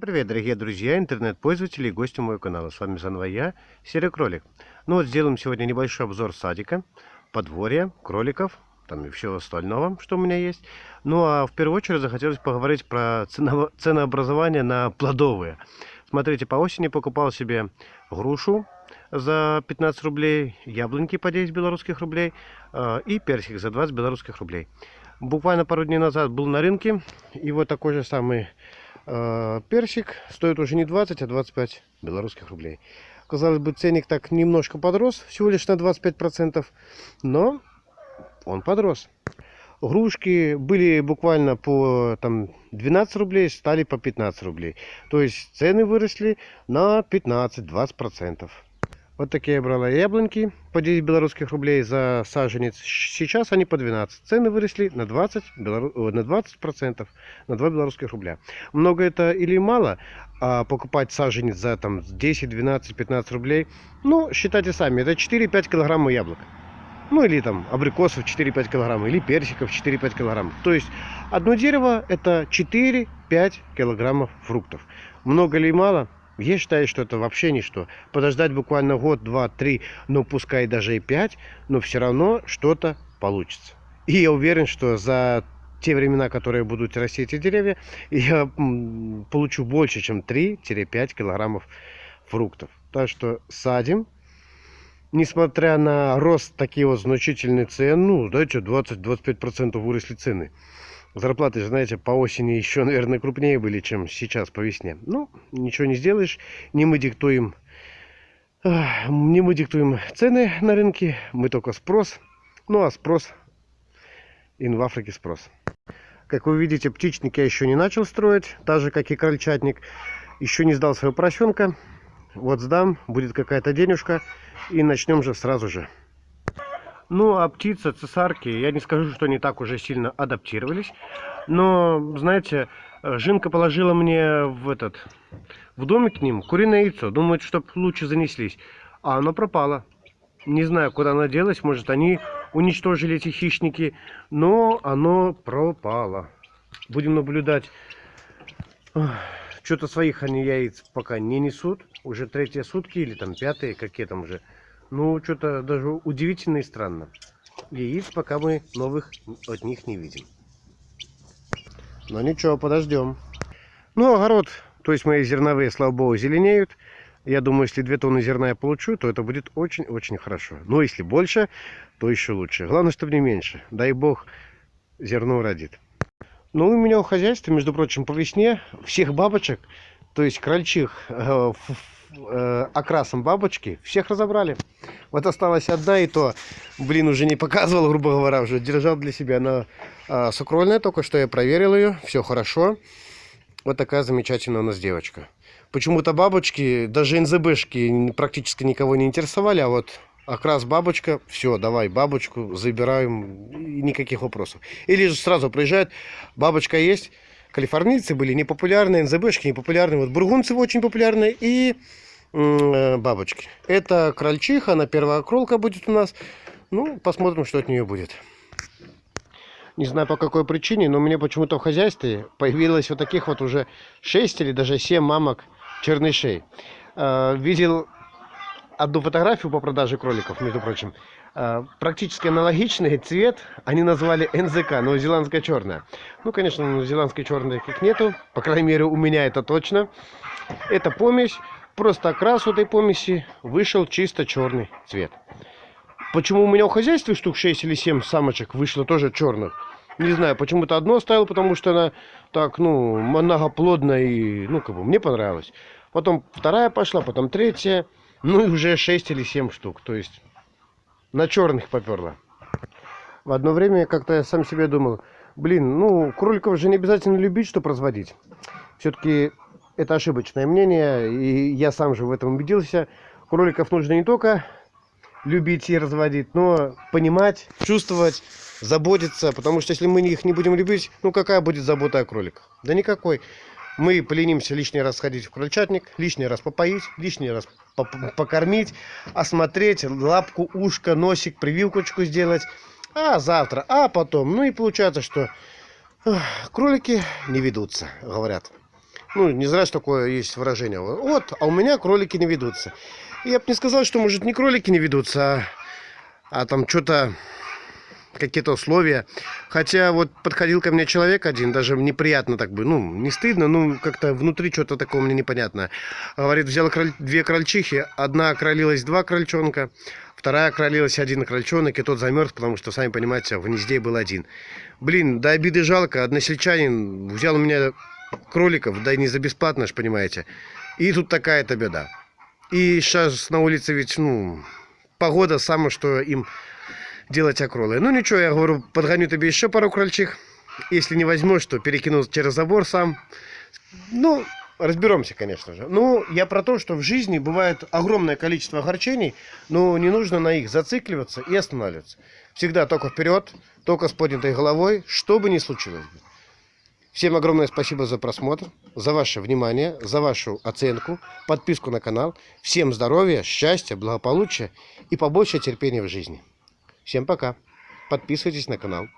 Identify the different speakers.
Speaker 1: Привет, дорогие друзья, интернет-пользователи и гости моего канала. С вами заново я, Серый Кролик. Ну вот, сделаем сегодня небольшой обзор садика, подворья, кроликов, там и всего остального, что у меня есть. Ну а в первую очередь захотелось поговорить про ценово ценообразование на плодовые. Смотрите, по осени покупал себе грушу за 15 рублей, яблоньки по 10 белорусских рублей э, и персик за 20 белорусских рублей. Буквально пару дней назад был на рынке, и вот такой же самый персик стоит уже не 20, а 25 белорусских рублей. Казалось бы, ценник так немножко подрос, всего лишь на 25%, но он подрос. Грушки были буквально по там, 12 рублей, стали по 15 рублей. То есть цены выросли на 15-20%. Вот такие я брала яблоньки по 10 белорусских рублей за саженец. Сейчас они по 12. Цены выросли на 20, белору... на 20 процентов, на 2 белорусских рубля. Много это или мало, а покупать саженец за там 10, 12, 15 рублей, ну, считайте сами, это 4-5 килограммов яблок. Ну, или там абрикосов 4-5 килограммов, или персиков 4-5 килограммов. То есть, одно дерево это 4-5 килограммов фруктов. Много или мало? Я считаю, что это вообще ничто. Подождать буквально год, два, три, ну пускай даже и пять, но все равно что-то получится. И я уверен, что за те времена, которые будут расти эти деревья, я получу больше, чем 3-5 килограммов фруктов. Так что садим. Несмотря на рост такие вот значительные цены, ну, что, 20-25% выросли цены. Зарплаты знаете, по осени еще, наверное, крупнее были, чем сейчас по весне. Ну, ничего не сделаешь. Не мы диктуем, не мы диктуем цены на рынке, мы только спрос. Ну, а спрос, и в Африке спрос. Как вы видите, птичник я еще не начал строить, так же, как и крольчатник. Еще не сдал своего поросенка. Вот сдам, будет какая-то денежка, и начнем же сразу же. Ну, а птица, цесарки, я не скажу, что они так уже сильно адаптировались. Но, знаете, Жинка положила мне в этот, в домик к ним куриное яйцо. Думает, чтобы лучше занеслись. А оно пропало. Не знаю, куда оно делось. Может, они уничтожили эти хищники. Но оно пропало. Будем наблюдать. Что-то своих они яиц пока не несут. Уже третьи сутки или там пятые, какие там уже. Ну, что-то даже удивительно и странно. Яиц пока мы новых от них не видим. Но ничего, подождем. Ну, огород, то есть мои зерновые, слава богу, зеленеют. Я думаю, если 2 тонны зерна я получу, то это будет очень-очень хорошо. Но если больше, то еще лучше. Главное, чтобы не меньше. Дай бог, зерно родит. Ну, у меня у хозяйства, между прочим, по весне всех бабочек, то есть крольчих, э, окрасом бабочки, всех разобрали. Вот осталась одна, и то, блин, уже не показывал, грубо говоря, уже держал для себя. Она э, сукрольная, только что я проверил ее, все хорошо. Вот такая замечательная у нас девочка. Почему-то бабочки, даже НЗБшки практически никого не интересовали, а вот окрас бабочка, все, давай бабочку забираем, никаких вопросов. Или же сразу приезжает, бабочка есть, калифорнийцы были непопулярные, НЗБшки непопулярные, вот бургунцы очень популярные, и Э, бабочки. Это крольчиха, она первая кролка будет у нас. Ну, посмотрим, что от нее будет. Не знаю по какой причине, но мне почему-то в хозяйстве появилось вот таких вот уже 6 или даже 7 мамок чернышей. Э, видел одну фотографию по продаже кроликов, между прочим. Э, практически аналогичный цвет они назвали НЗК, новозеландская черная. Ну, конечно, новозеландской черной как нету, по крайней мере у меня это точно. Это помесь Просто окрас этой помеси вышел чисто черный цвет. Почему у меня в хозяйстве штук 6 или 7 самочек вышло тоже черных? Не знаю, почему-то одно оставил, потому что она так, ну, многоплодная и, ну, как бы, мне понравилось. Потом вторая пошла, потом третья, ну и уже 6 или 7 штук. То есть на черных поперла. В одно время как-то я сам себе думал, блин, ну, кроликов же не обязательно любить, чтобы разводить. Все-таки это ошибочное мнение, и я сам же в этом убедился. Кроликов нужно не только любить и разводить, но понимать, чувствовать, заботиться, потому что если мы их не будем любить, ну какая будет забота о кроликах? Да никакой. Мы поленимся лишний раз сходить в крольчатник, лишний раз попоить, лишний раз покормить, осмотреть, лапку, ушко, носик, прививкочку сделать, а завтра, а потом. Ну и получается, что кролики не ведутся, говорят. Ну, не зря ж такое есть выражение. Вот, а у меня кролики не ведутся. Я бы не сказал, что, может, не кролики не ведутся, а, а там что-то какие-то условия. Хотя вот подходил ко мне человек один, даже неприятно так бы, ну, не стыдно, ну, как-то внутри что-то такое мне непонятно. Говорит, взял кроль... две крольчихи, одна окролилась два крольчонка, вторая окролилась один крольчонок, и тот замерз, потому что, сами понимаете, в гнезде был один. Блин, до обиды жалко, односельчанин взял у меня кроликов, да и не за бесплатно, ж понимаете. И тут такая-то беда. И сейчас на улице ведь, ну, погода самое, что им делать окролы. Ну ничего, я говорю, подгоню тебе еще пару крольчих. Если не возьмешь, то перекину через забор сам. Ну, разберемся, конечно же. Ну, я про то, что в жизни бывает огромное количество огорчений, но не нужно на их зацикливаться и останавливаться. Всегда только вперед, только с поднятой головой, что бы ни случилось. Всем огромное спасибо за просмотр, за ваше внимание, за вашу оценку, подписку на канал. Всем здоровья, счастья, благополучия и побольше терпения в жизни. Всем пока. Подписывайтесь на канал.